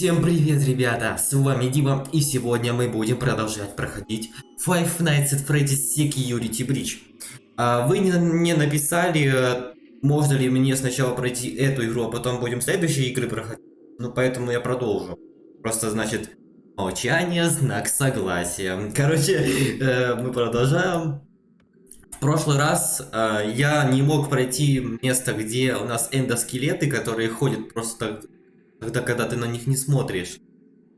Всем привет, ребята! С вами Дима, и сегодня мы будем продолжать проходить Five Nights at Freddy's Security Breach. А, вы не, написали, э, можно ли мне сначала пройти эту игру, а потом будем следующие игры проходить. Ну, поэтому я продолжу. Просто, значит, молчание, знак согласия. Короче, э, мы продолжаем. В прошлый раз э, я не мог пройти место, где у нас эндоскелеты, которые ходят просто так тогда, когда ты на них не смотришь.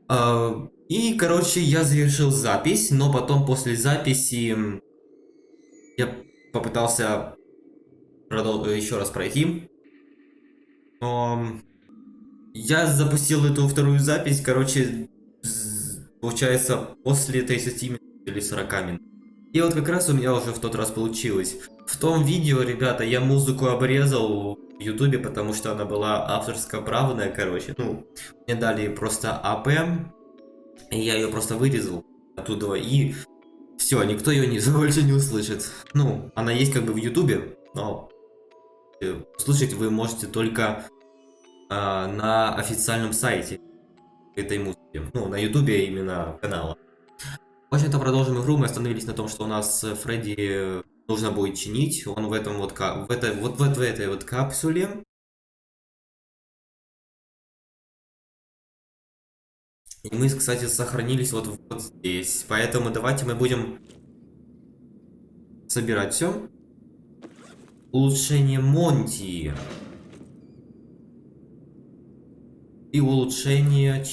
А, и, короче, я завершил запись, но потом после записи я попытался продол еще раз пройти. Но я запустил эту вторую запись, короче, получается, после 30 минут или 40 минут. И вот как раз у меня уже в тот раз получилось. В том видео, ребята, я музыку обрезал ютубе, потому что она была авторско-правная, короче. Ну, мне дали просто АП, и я ее просто вырезал оттуда, и все, никто ее не, больше не услышит. Ну, она есть как бы в ютубе, но услышать вы можете только э, на официальном сайте этой музыки. Ну, на ютубе именно канала. В общем-то, продолжим игру. Мы остановились на том, что у нас Фредди нужно будет чинить. Он в этом вот, в этой, вот, вот в этой вот капсуле. И мы, кстати, сохранились вот, вот здесь. Поэтому давайте мы будем собирать все. Улучшение Монти. И улучшение...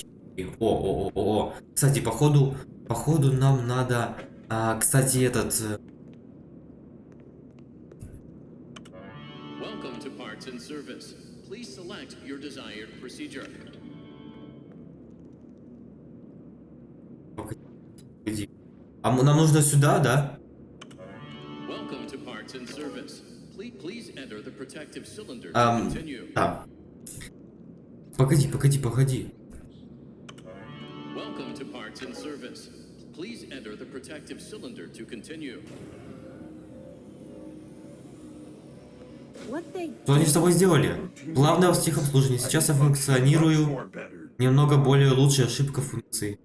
О, о, о, о. Кстати, походу, походу нам надо... А, кстати, этот... service. Please select your desired procedure. А нам нужно сюда, да? Welcome to parts and service. Please, please enter the protective cylinder to um, continue. Да. Погоди, погоди, погоди. Welcome to parts and service. Please enter the protective cylinder to continue. Что они с тобой сделали? Главное в техобслуживании. Сейчас я функционирую немного более лучшей ошибка функции.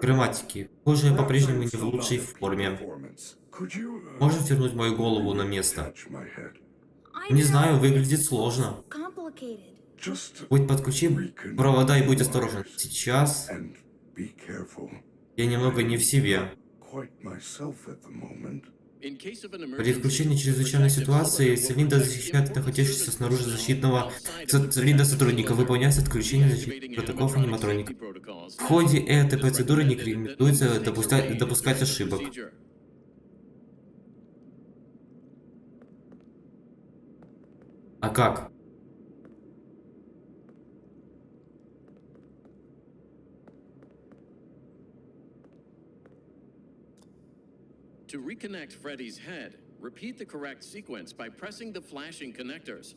Грамматики. Похоже, я по-прежнему не в лучшей форме. Можешь вернуть мою голову на место? Не знаю, выглядит сложно. Будь подключи провода и будь осторожен. Сейчас я немного не в себе. При включении чрезвычайной ситуации цилиндр защищает находящегося снаружи защитного цилиндра сотрудника, выполняется отключение защитных протоколов аниматроника. В ходе этой процедуры не рекомендуется допускать, допускать ошибок. А как? To reconnect Freddy's head, repeat the correct sequence by pressing the flashing connectors.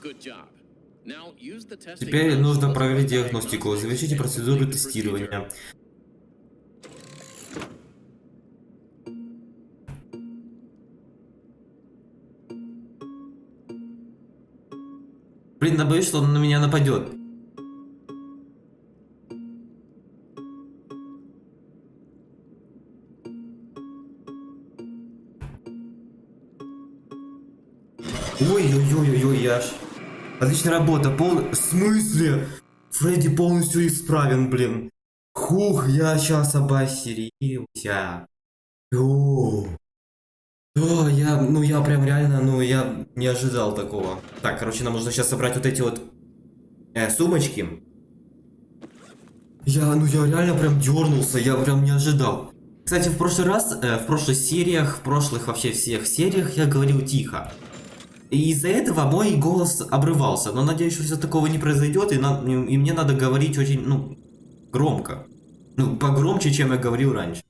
Good job. Теперь нужно проверить диагностику. Завершите процедуру тестирования. Я боюсь, что он на меня нападет. Ой-ой-ой-ой, аж. Отличная работа. Пол... В смысле? Фредди полностью исправен, блин. Хух, я сейчас обосерился. О, о, я, ну я прям реально, ну я не ожидал такого. Так, короче, нам нужно сейчас собрать вот эти вот э, сумочки. Я, ну я реально прям дернулся, я прям не ожидал. Кстати, в прошлый раз, э, в прошлых сериях, в прошлых вообще всех сериях я говорил тихо. И из-за этого мой голос обрывался. Но надеюсь, что все такого не произойдет, и, на, и мне надо говорить очень, ну, громко. Ну, погромче, чем я говорил раньше.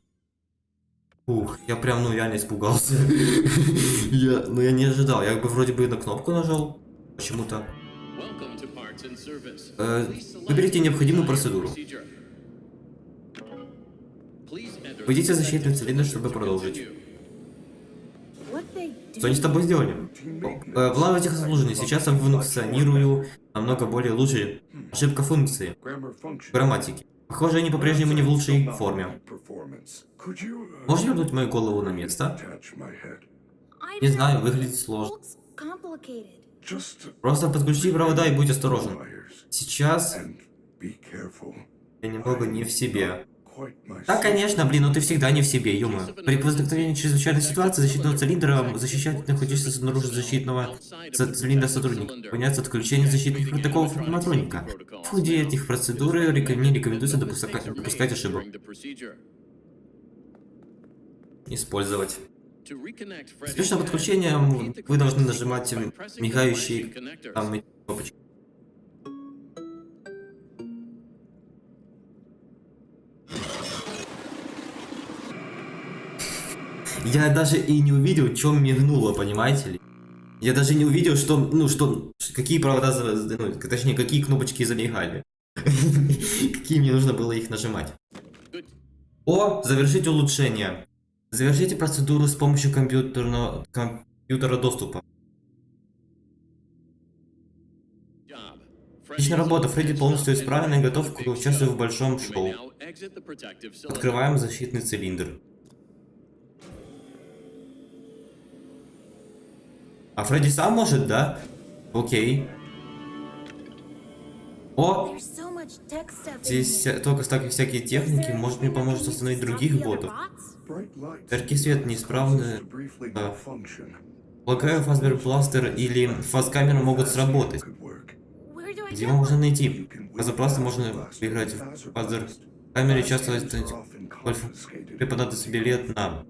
Ух, я прям, ну, реально испугался. я, ну, я не ожидал. Я бы вроде бы на кнопку нажал. Почему-то. Э, выберите необходимую процедуру. Введите защитный цилиндр, чтобы продолжить. Что они с тобой сделали? Э, План этих служений. Сейчас я функционирую намного более лучше. Ошибка функции. Грамматики. Похоже, они по-прежнему не в лучшей форме. Можешь вернуть мою голову на место? Не знаю, выглядит сложно. Просто подключи провода и будь осторожен. Сейчас я немного не в себе. Да, конечно, блин, но ты всегда не в себе, ё При возникновении чрезвычайной ситуации защитного цилиндра защищать находящегося снаружи защитного цилиндра сотрудника. Выполняется отключение защитных протоколов аниматроника. В ходе этих процедур не рекомендуется допускать, допускать ошибок. Использовать. Успешное подключение вы должны нажимать мигающие Там кнопочки. Я даже и не увидел, чем мигнуло, понимаете ли? Я даже не увидел, что, ну, что, какие провода, ну, точнее, какие кнопочки замигали. Какие мне нужно было их нажимать. О, завершить улучшение. Завершите процедуру с помощью компьютерного, компьютера доступа. Отличная работа, Фредди полностью исправен и готов к участию в большом шоу. Открываем защитный цилиндр. А Фредди сам может, да? Окей. О, здесь только столько всякие техники, может мне поможет остановить других ботов. Яркий свет неисправны. Да. Полагаю, Фазбер Бластер или Фазкамера могут сработать. Где его можно найти? Фазербластер можно играть в Фазер камере часто преподать себе лет на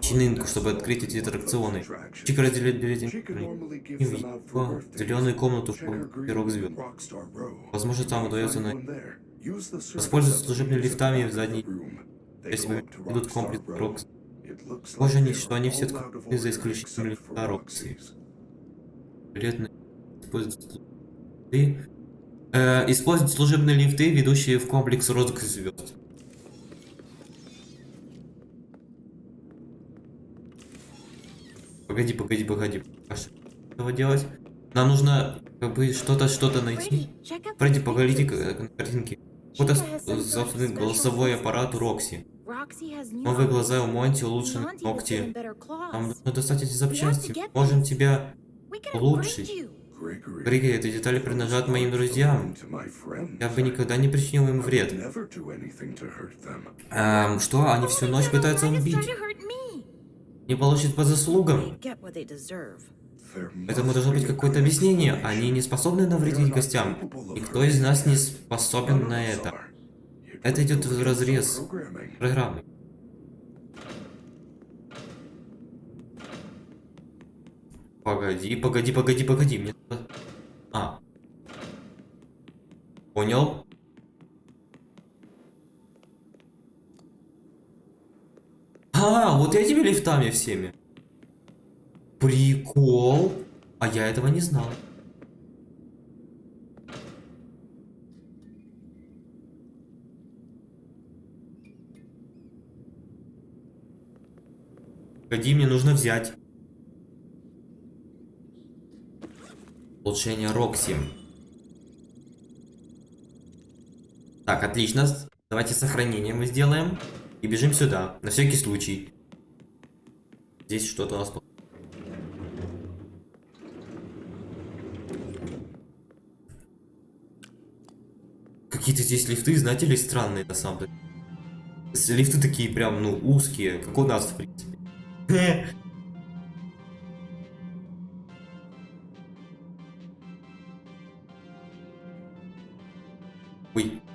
чинынку, чтобы открыть эти аттракционы. Чика разделяет билеты в зеленую комнату в пирог звезд. Возможно, там удается на... Воспользоваться служебными лифтами в задней если идут комплекс Рокс. Похоже, они, что они все открыты за исключением лифта Рокси. Билетные используют лифты. Э, используют служебные лифты, ведущие в комплекс розыск звезд. Погоди, погоди, погоди. А что этого делать? Нам нужно как бы что-то, что-то найти. Фредди, погодите к- на картинке. Вот ос- собственный голосовой аппарат Рокси. Новые глаза у Монти, улучшены ногти. Нам нужно достать эти запчасти. Можем тебя улучшить. Григо, эти детали принадлежат моим друзьям. Я бы никогда не причинил им вред. Эм, что? Они всю ночь пытаются убить. Не получат по заслугам. Этому должно быть какое-то объяснение. Они не способны навредить гостям. Никто из нас не способен на это. Это идет в разрез программы. Погоди, погоди, погоди, погоди. Мне А. Понял. А, вот этими лифтами всеми. Прикол. А я этого не знал. Погоди, мне нужно взять. Улучшение Рокси. Так, отлично. Давайте сохранение мы сделаем. И бежим сюда, на всякий случай. Здесь что-то у нас... Какие-то здесь лифты, знаете ли, странные на самом деле. Лифты такие прям, ну, узкие, как у нас, в принципе.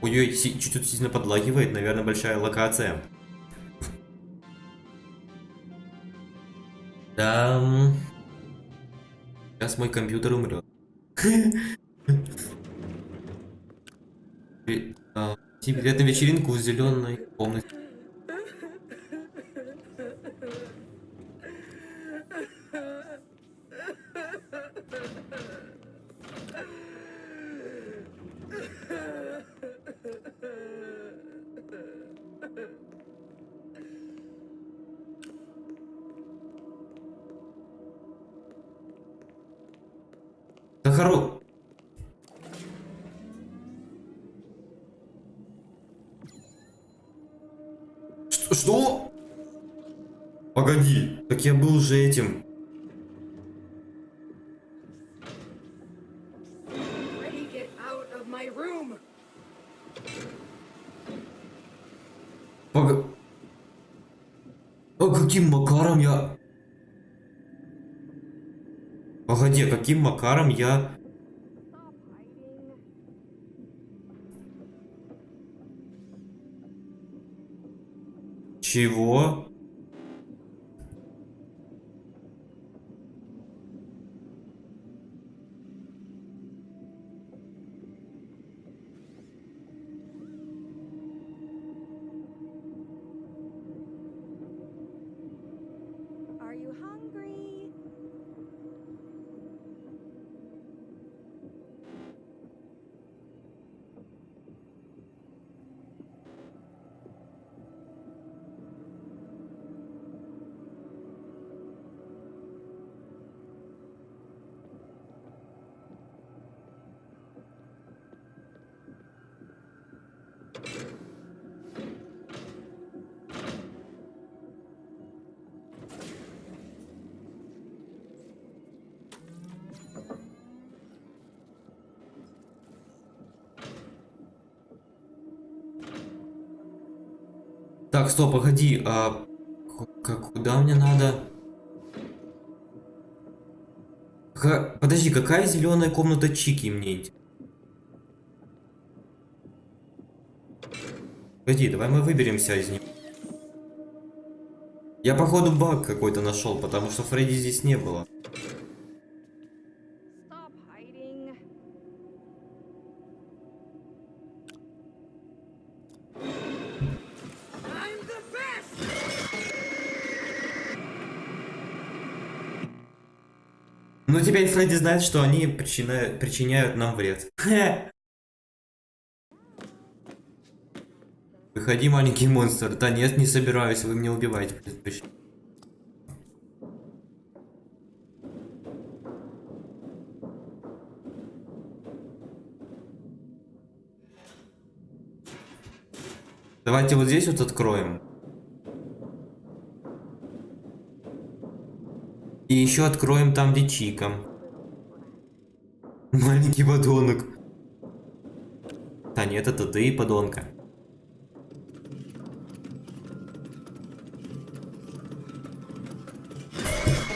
Ой-ой, си- чуть-чуть сильно подлагивает, наверное, большая локация. Да. Сейчас мой компьютер умрет. И, а, Тебе на вечеринку в зеленой комнате. Макаром я... Чего? Так, стоп, погоди, а... к- к- Куда мне надо? Ка- Подожди, какая зеленая комната Чики мне? int- Погоди, давай мы выберемся из нее. Я походу баг какой-то нашел, потому что Фредди здесь не было. Stop hiding. I'm the best! Ну теперь Фредди знает, что они причиняют, причиняют нам вред. Выходи, маленький монстр. Да нет, не собираюсь, вы меня убиваете. Давайте вот здесь вот откроем. И еще откроем там, Чика. Маленький подонок. Да нет, это ты, подонка.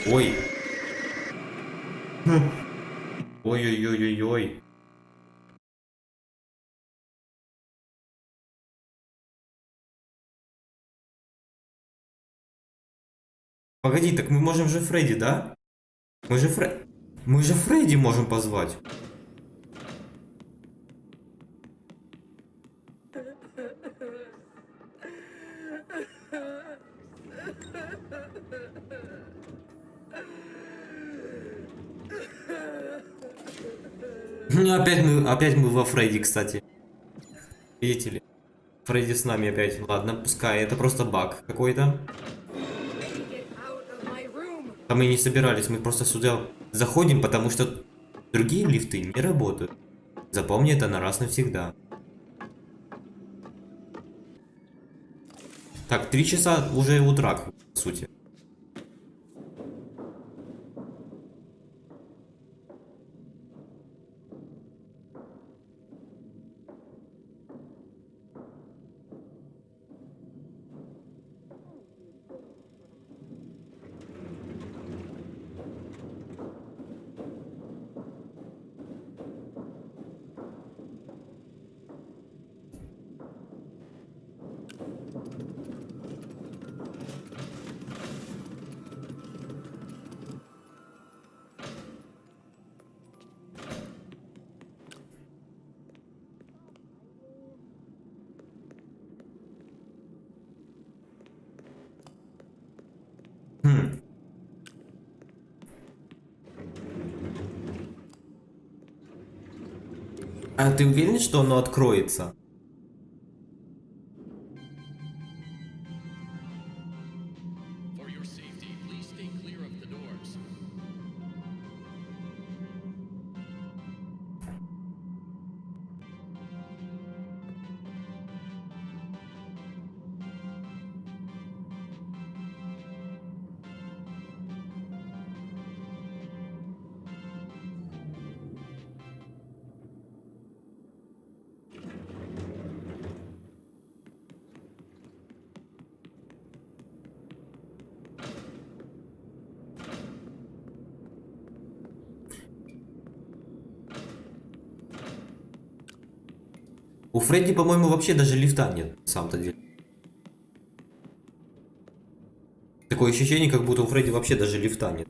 Ой. Ой-ой-ой-ой-ой. Погоди, так мы можем же Фредди, да? Мы же Фре... Мы же Фредди можем позвать. Ну, опять мы, опять мы во Фредди, кстати. Видите ли? Фредди с нами опять. Ладно, пускай, это просто баг какой-то. А мы не собирались, мы просто сюда заходим, потому что другие лифты не работают. Запомни это на раз навсегда. Так, три часа уже утра, по сути. Ты уверен, что оно откроется? У Фредди, по-моему, вообще даже лифта нет, на самом-то деле. Такое ощущение, как будто у Фредди вообще даже лифта нет.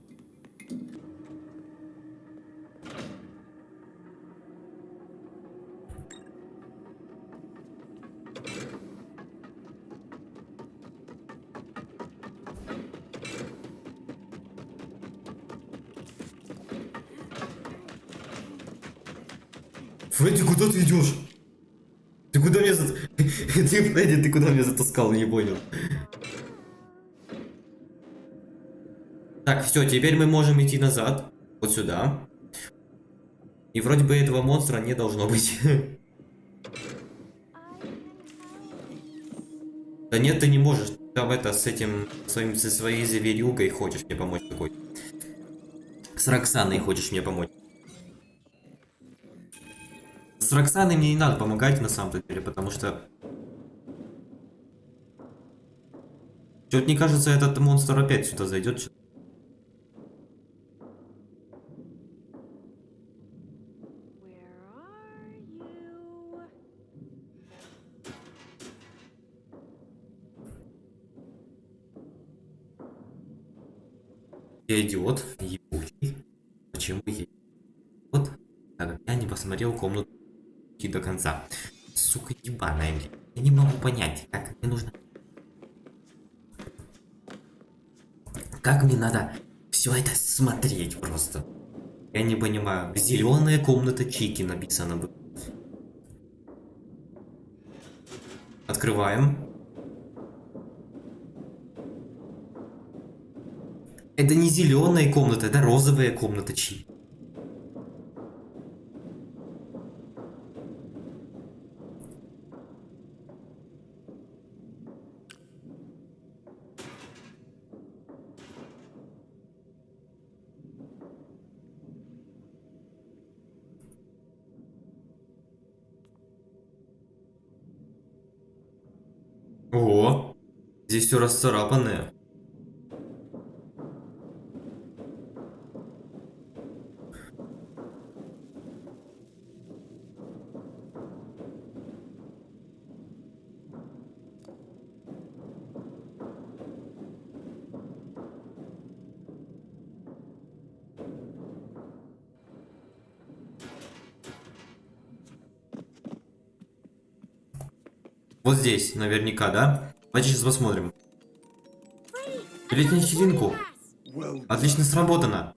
Фредди, ты куда меня затаскал, не понял. Так, все, теперь мы можем идти назад. Вот сюда. И вроде бы этого монстра не должно быть. Да нет, ты не можешь. Там это, с этим, своим, со своей зверюгой хочешь мне помочь такой. С Роксаной хочешь мне помочь. С Роксаной мне не надо помогать на самом деле, потому что... Чё-то мне кажется, этот монстр опять сюда зайдет. Я идиот, ебучий. Почему я как я не посмотрел комнату до конца. Сука ебаная, блин. Я не могу понять, как мне нужно... Как мне надо все это смотреть просто? Я не понимаю. Зеленая комната Чики написано бы. Открываем. Это не зеленая комната, это розовая комната Чики. Здесь все расцарапанное. Вот здесь, наверняка, да? Давайте сейчас посмотрим. Билет на вечеринку. Well, Отлично сработано.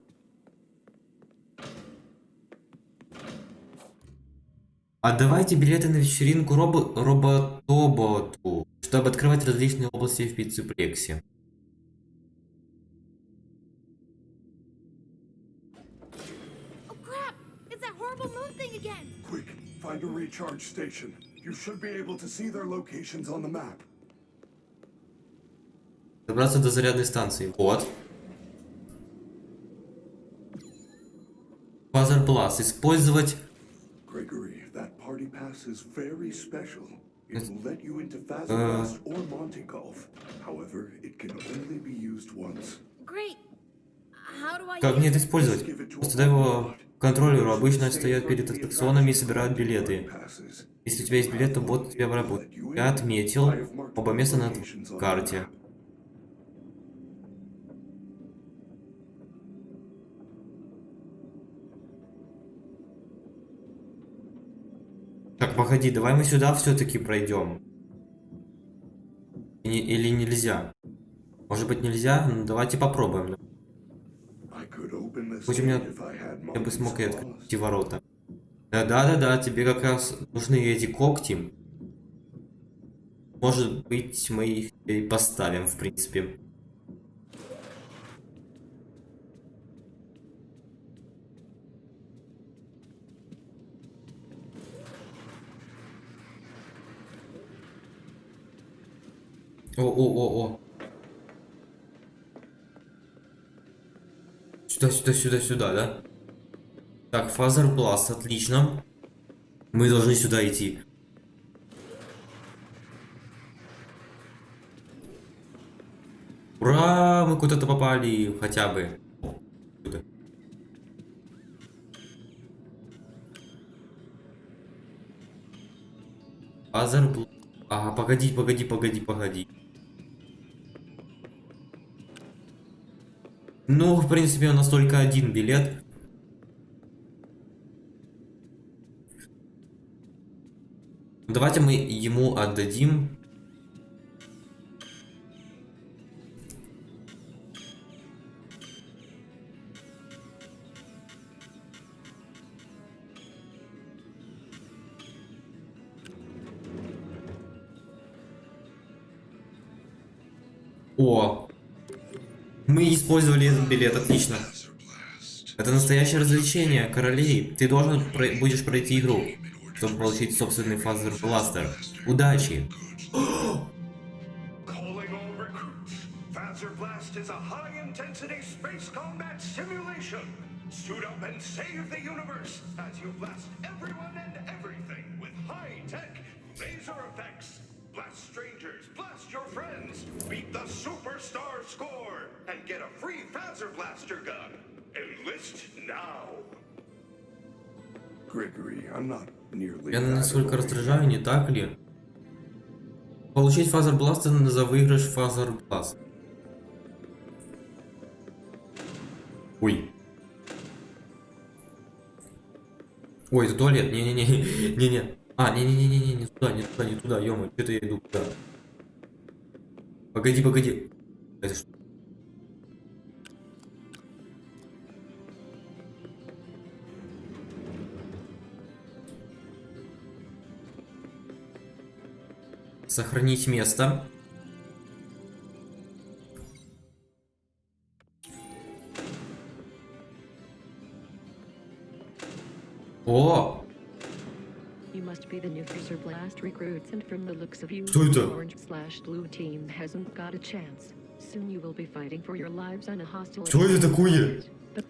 А давайте билеты на вечеринку робо роботоботу, чтобы открывать различные области в пиццеплексе. Oh quick, find a recharge station. You should be able to see their locations on the map. Добраться до зарядной станции. Вот. Базар Плас. Использовать... Do I Как мне это использовать? Просто дай его контроллеру. Обычно стоят перед аттракционами и собирают билеты. Если у тебя есть билет, то бот тебя работает. Я отметил оба места на карте. Так, погоди, давай мы сюда все-таки пройдем. Или, или нельзя? Может быть нельзя? Ну давайте попробуем. Хоть у меня- Я бы смог и открыть эти ворота. Да-да-да-да, тебе как раз нужны эти когти. Может быть, мы их и поставим, в принципе. О-о-о-о. Сюда, сюда, сюда, сюда, да? Так, Fazer Blast, отлично. Мы должны сюда идти. Ура! Мы куда-то попали, хотя бы. Fazer... Bl- А, погоди, погоди, погоди, погоди. Ну, в принципе, у нас только один билет. Давайте мы ему отдадим. О, мы использовали этот билет, отлично. Это настоящее развлечение, королей. Ты должен про- будешь пройти игру, чтобы получить собственный фазер бластер. Удачи! Suit blast. Blast strangers, blast your friends, beat the superstar score, and get a free Fazer Blaster gun. Enlist now. Gregory, I'm not nearly Я насколько раздражаю, не так ли? Получить фазер бластер за выигрыш фазер бласт. Ой. Ой, это туалет. Не-не-не. Не-не. А, не-не-не-не, не туда, не туда, не туда, ё что-то я иду туда. Погоди, погоди. Это что? Сохранить место. О! You must be the new Freezer Blast recruits, and from the looks of you, orange slash blue team hasn't got a chance. Soon you will be fighting for your lives on a hostile. Что это такое? You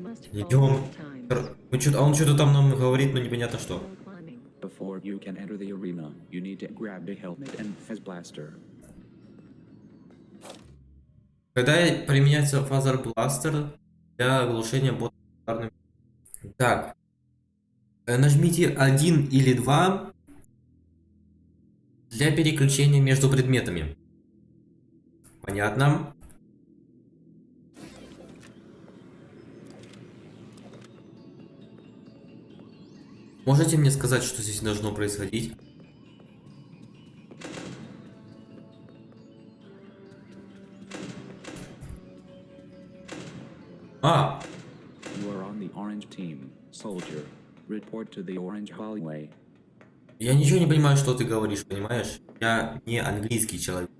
must follow Идем. Мы чё-то, а он что-то там нам говорит, но непонятно что. Before you can enter the arena, you need to grab the helmet and Fez Blaster. Когда применяется фазер бластер для оглушения бота ударным- Так. Э, Нажмите 1 или 2 для переключения между предметами. Понятно. Можете мне сказать, что здесь должно происходить? А, You are on the orange team, soldier. Report to the orange hallway. Я ничего не понимаю, что ты говоришь, понимаешь? Я не английский человек.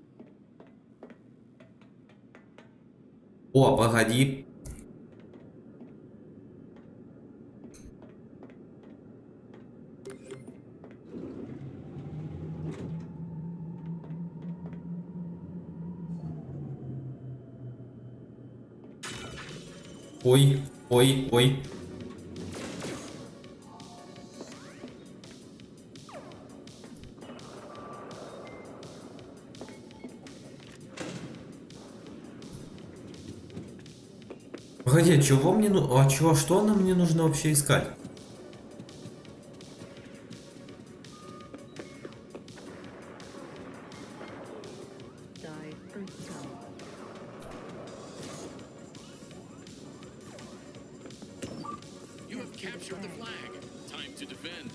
О, погоди. Ой, ой, ой. Погоди, а чего мне ну... А чего, что нам мне нужно вообще искать? Captured the flag. Time to defend.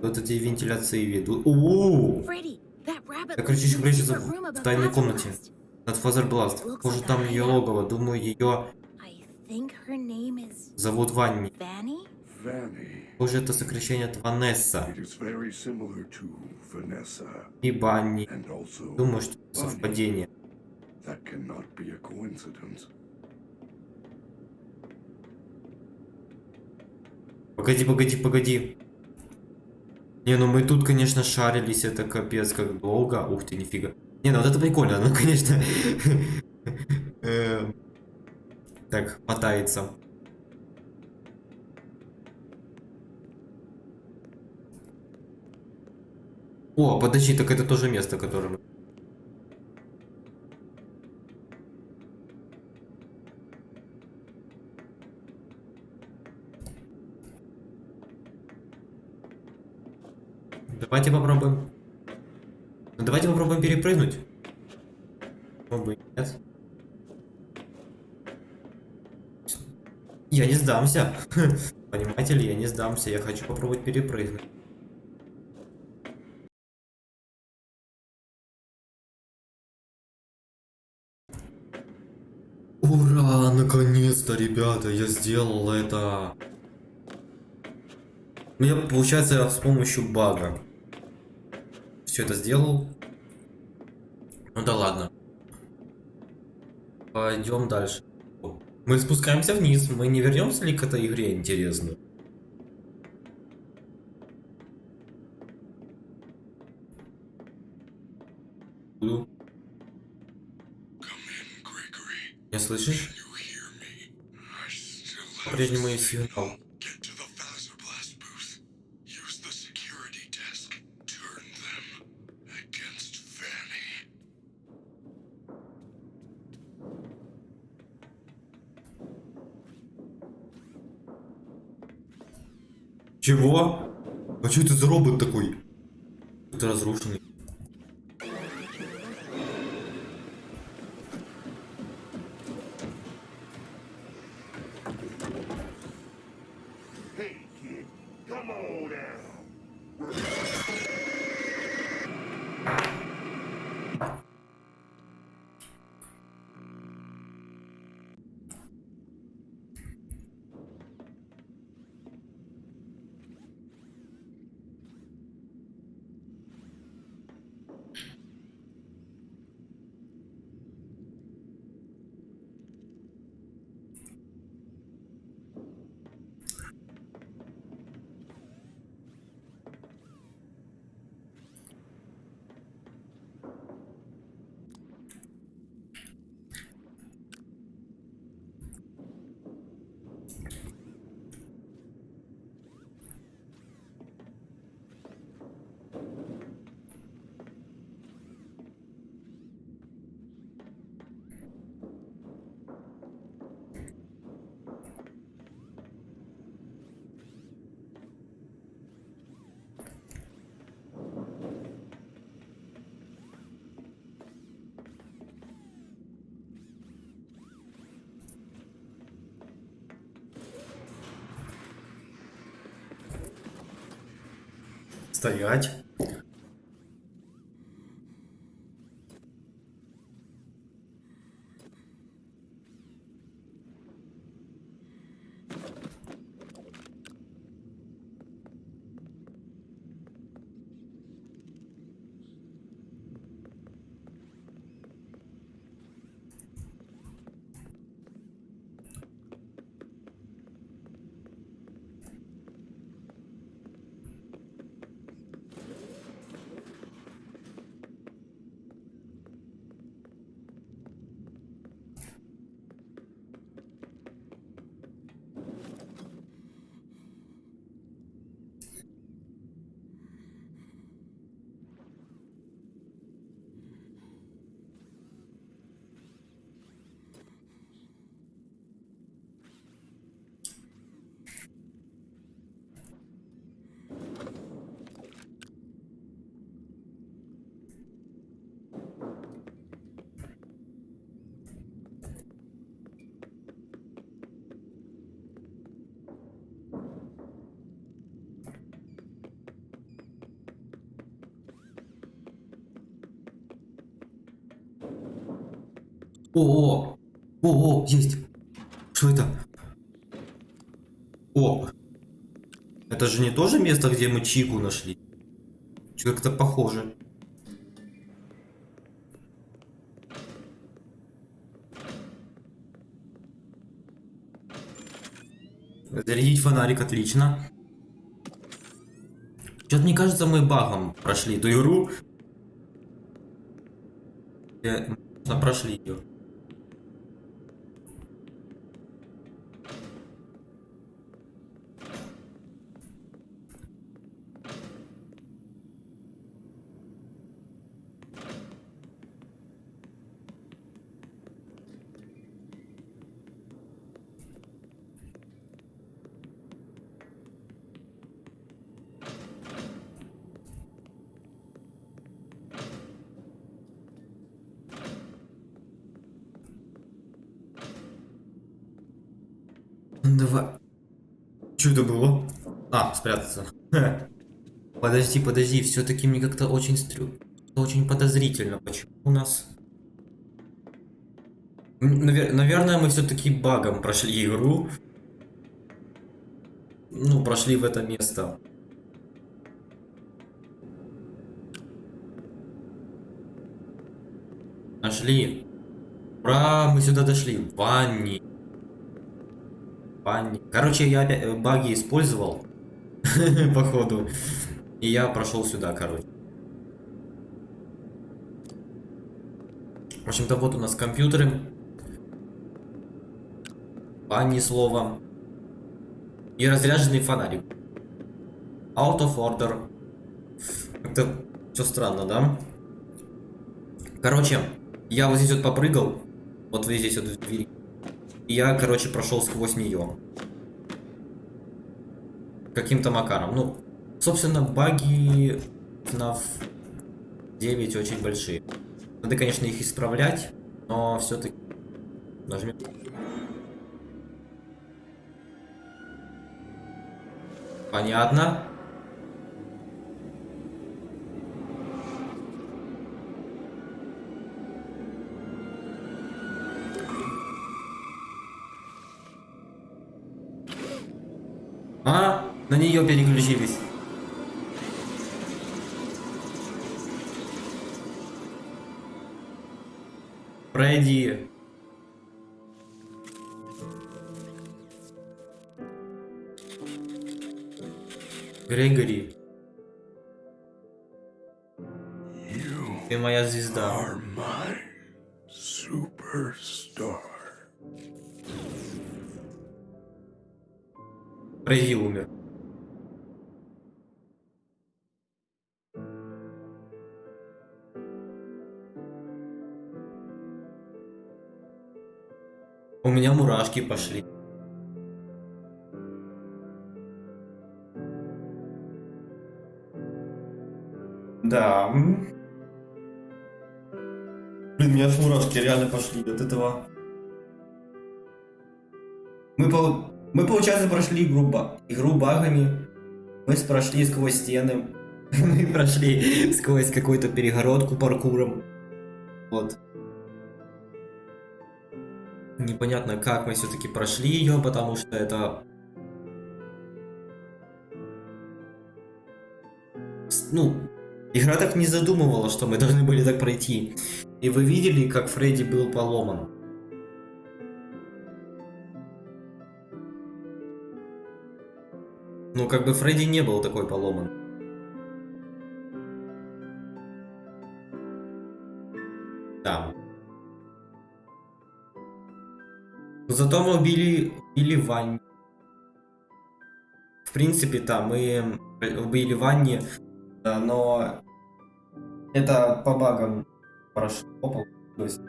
Вот эти вентиляции ведут. Так lives кричишь, in the прячется в above тайной комнате. Над Фазербласт. Похоже, там ее логово. Думаю, ее зовут Ванни. Похоже, это сокращение от Ванесса. И Банни. Думаю, что это совпадение. Погоди, погоди, погоди. Не, ну мы тут, конечно, шарились, это капец как долго. Ух ты, нифига. Не, ну вот это прикольно, ну, конечно. Эм, Так, мотается. О, подожди, так это тоже место, которое мы... Давайте попробуем. Ну, давайте попробуем перепрыгнуть. И нет? Я не сдамся. Понимаете ли, я не сдамся. Я хочу попробовать перепрыгнуть. Ура! Наконец-то, ребята, я сделал это. Я, получается, с помощью бага все это сделал. Ну да ладно. Пойдем дальше. Мы спускаемся вниз. Мы не вернемся ли к этой игре, интересно? Не слышишь? По-прежнему есть сигнал. Чего? А что это за робот такой? Это разрушенный. Стоять. О, о, о, есть. Что это? О, это же не то же место, где мы Чику нашли? Что как-то похоже. Зарядить фонарик, отлично. Что-то мне кажется, мы багом прошли эту игру. Э, прошли ее. Что это было? А, спрятаться. Подожди, подожди, все-таки мне как-то очень стрю... Очень подозрительно. Почему у нас... Навер- Наверное, мы все-таки багом прошли игру. Ну, прошли в это место. Нашли. Ура, мы сюда дошли. Ванни. Ванни. Короче, я э, баги использовал. Походу. И я прошел сюда, короче. В общем-то, вот у нас компьютеры. Ванни слово. И разряженный фонарик. Out of order. Как-то все странно, да? Короче, я вот здесь вот попрыгал. Вот вот здесь вот в двери. И я, короче, прошел сквозь нее. Каким-то макаром. Ну, собственно, баги FNAF 9 очень большие. Надо, конечно, их исправлять, но все-таки нажмем. Понятно. А, на нее переключились. Пройди. Грегори. Ты моя звезда. Меня мурашки пошли. Да. Блин, у меня аж мурашки реально пошли от этого. Мы, пол- мы получается, прошли игру, ба- игру багами. Мы прошли сквозь стены. Мы прошли сквозь какую-то перегородку паркуром. Вот. Непонятно, как мы все-таки прошли ее, потому что это... Ну, игра так не задумывала, что мы должны были так пройти. И вы видели, как Фредди был поломан. Ну, как бы Фредди не был такой поломан. Да. Зато мы убили, убили Ванни. В принципе, да, мы убили Ванни, но это по багам прошло, есть,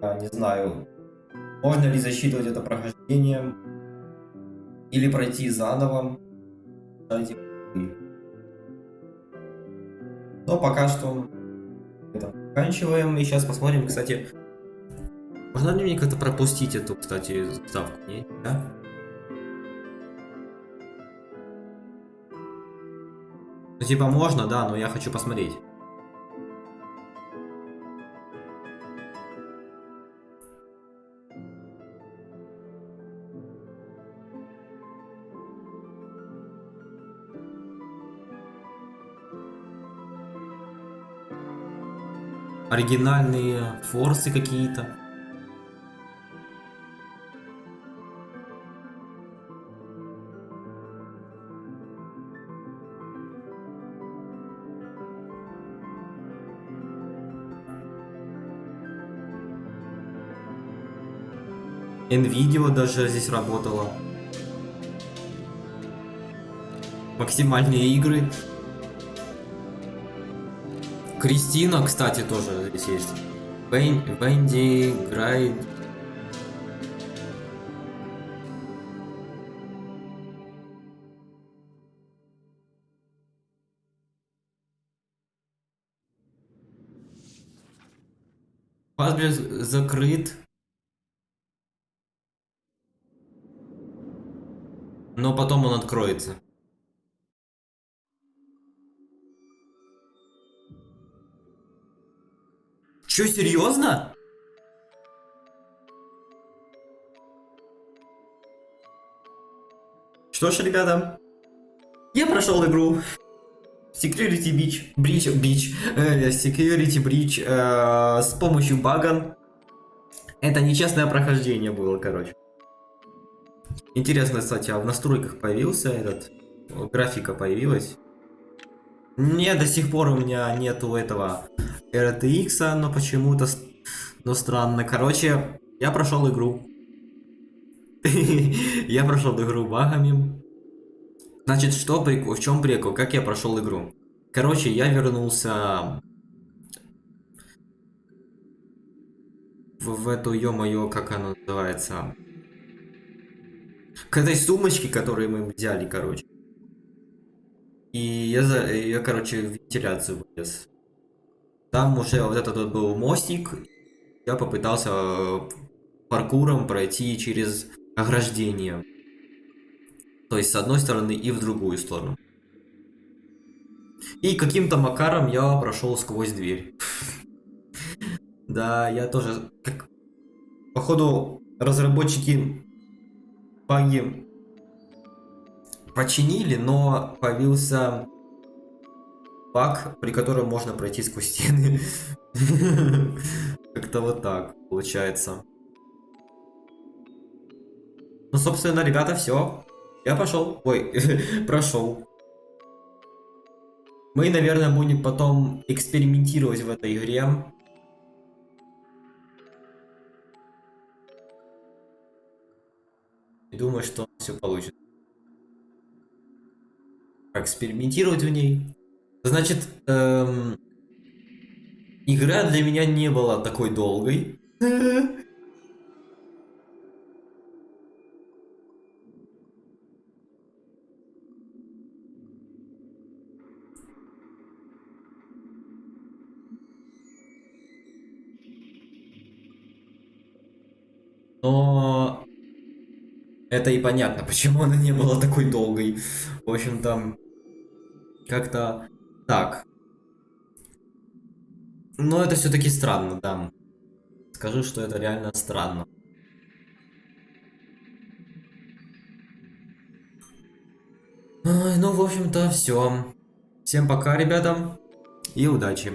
а, не знаю, можно ли засчитывать это прохождением, или пройти заново. Но пока что это заканчиваем. И сейчас посмотрим, кстати. Можно ли мне как-то пропустить эту, кстати, ставку? Не? Да? Ну, типа можно, да, но я хочу посмотреть. оригинальные форсы какие-то. NVIDIA даже здесь работала. Максимальные игры. Кристина, кстати, тоже здесь есть. Бен, Бенди, Грайд. Пазбер закрыт. Но потом он откроется. Чё, серьезно? Что ж, ребята, я прошел игру Security Breach, Breach, Breach, э, Security Breach э, с помощью бага. Это нечестное прохождение было, короче. Интересно, кстати, а в настройках появился этот, графика появилась? Не, до сих пор у меня нету этого RTX, но почему-то, но странно. Короче, я прошел игру. Я прошел игру багами. Значит, что прикол, в чем прикол, как я прошел игру? Короче, я вернулся в, в эту, ё-моё, как она называется? К этой сумочке, которую мы взяли, короче. И я, я короче, в вентиляцию вылез. Там уже вот этот вот был мостик. Я попытался э, паркуром пройти через ограждение. То есть с одной стороны и в другую сторону. И каким-то макаром я прошел сквозь дверь. Да, я тоже... Походу, разработчики баги починили, но появился баг, при котором можно пройти сквозь стены. Как-то вот так получается. Ну, собственно, ребята, все. Я пошел. Ой, прошел. Мы, наверное, будем потом экспериментировать в этой игре. И думаю, что все получится. Экспериментировать в ней. Значит, эм, игра для меня не была такой долгой. Но это и понятно, почему она не была такой долгой. В общем-то, как-то так. Но это все-таки странно, да. Скажу, что это реально странно. Ну, в общем-то, все. Всем пока, ребята, и удачи.